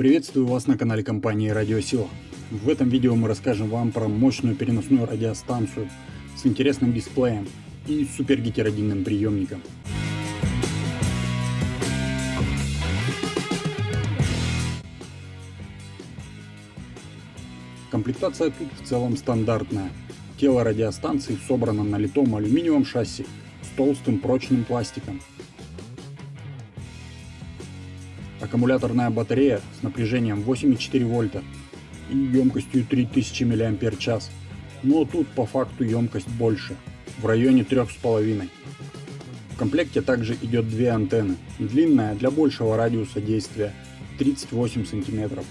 Приветствую вас на канале компании Радиосила. В этом видео мы расскажем вам про мощную переносную радиостанцию с интересным дисплеем и супергетеродинным приемником. Комплектация тут в целом стандартная. Тело радиостанции собрано на литом алюминиевом шасси с толстым прочным пластиком. Аккумуляторная батарея с напряжением 8,4 вольта и емкостью 3000 мАч. Но тут по факту емкость больше, в районе 3,5. В комплекте также идет две антенны. Длинная для большего радиуса действия 38 см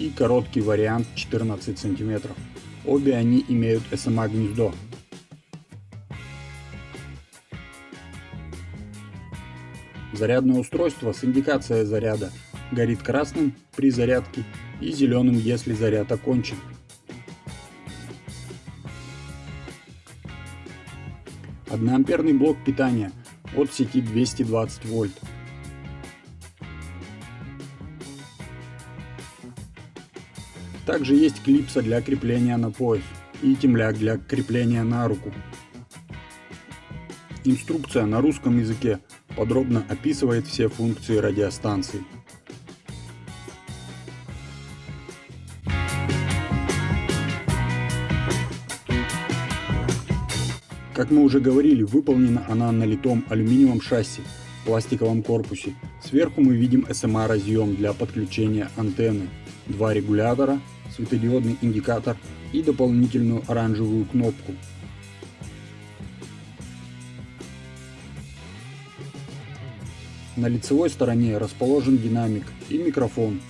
и короткий вариант 14 см. Обе они имеют SMA гнездо. Зарядное устройство с индикацией заряда горит красным при зарядке и зеленым, если заряд окончен. Одноамперный блок питания от сети 220 вольт. Также есть клипса для крепления на пояс и темляк для крепления на руку. Инструкция на русском языке подробно описывает все функции радиостанции. Как мы уже говорили, выполнена она на литом алюминиевом шасси в пластиковом корпусе. Сверху мы видим SMA разъем для подключения антенны, два регулятора светодиодный индикатор и дополнительную оранжевую кнопку. На лицевой стороне расположен динамик и микрофон.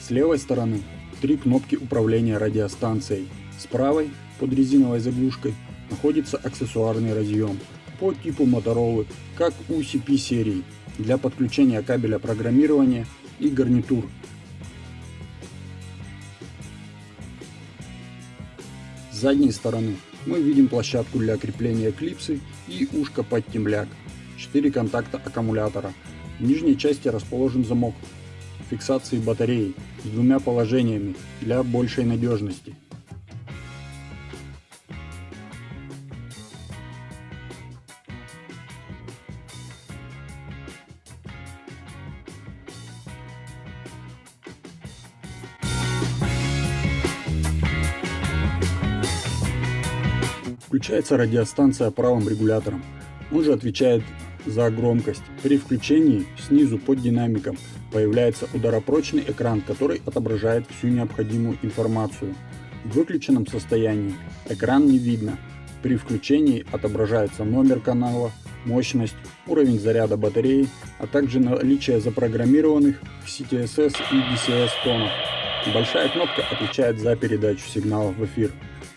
С левой стороны три кнопки управления радиостанцией. С правой, под резиновой заглушкой, находится аксессуарный разъем по типу Motorola, как у CP серии, для подключения кабеля программирования и гарнитур С задней стороны мы видим площадку для крепления клипсы и ушко под темляк, 4 контакта аккумулятора. В нижней части расположен замок фиксации батареи с двумя положениями для большей надежности. Включается радиостанция правым регулятором. Он же отвечает за громкость. При включении снизу под динамиком появляется ударопрочный экран, который отображает всю необходимую информацию. В выключенном состоянии экран не видно. При включении отображается номер канала, мощность, уровень заряда батареи, а также наличие запрограммированных в CTSS и DCS тонов. Большая кнопка отвечает за передачу сигналов в эфир.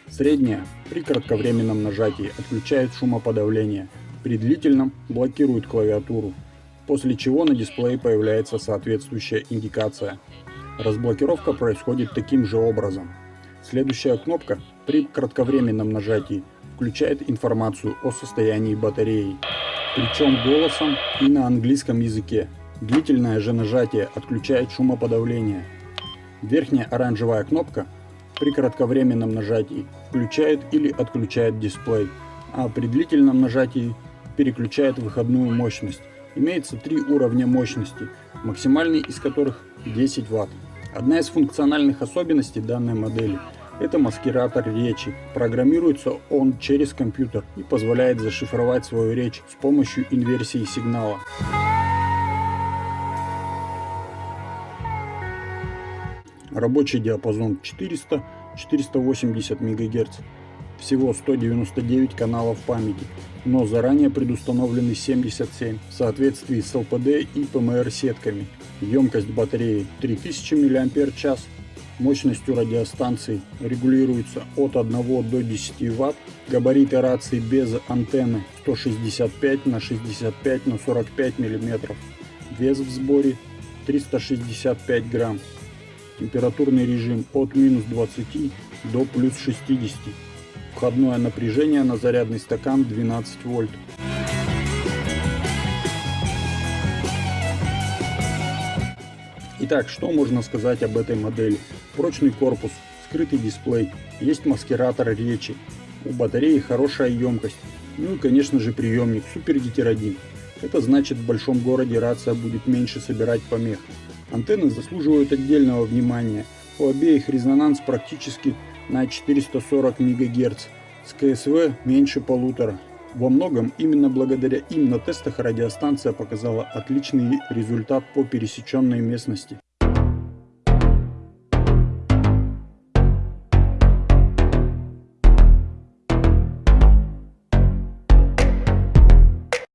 Средняя при кратковременном нажатии отключает шумоподавление, при длительном блокирует клавиатуру, после чего на дисплее появляется соответствующая индикация. Разблокировка происходит таким же образом. Следующая кнопка при кратковременном нажатии включает информацию о состоянии батареи, причем голосом и на английском языке. Длительное же нажатие отключает шумоподавление. Верхняя оранжевая кнопка при кратковременном нажатии включает или отключает дисплей, а при длительном нажатии переключает выходную мощность. Имеется три уровня мощности, максимальный из которых 10 Вт. Одна из функциональных особенностей данной модели – это маскиратор речи. Программируется он через компьютер и позволяет зашифровать свою речь с помощью инверсии сигнала. Рабочий диапазон 400-480 МГц. Всего 199 каналов памяти, но заранее предустановлены 77 в соответствии с ЛПД и ПМР сетками. Емкость батареи 3000 мАч. Мощностью радиостанции регулируется от 1 до 10 Вт. Габариты рации без антенны 165 на 65 на 45 мм. Вес в сборе 365 грамм температурный режим от минус 20 до плюс 60. Входное напряжение на зарядный стакан 12 вольт. Итак, что можно сказать об этой модели? Прочный корпус, скрытый дисплей, есть маскиратор речи, у батареи хорошая емкость, ну и конечно же приемник Super 1. Это значит в большом городе рация будет меньше собирать помех. Антенны заслуживают отдельного внимания. У обеих резонанс практически на 440 МГц, с КСВ меньше полутора. Во многом именно благодаря им на тестах радиостанция показала отличный результат по пересеченной местности.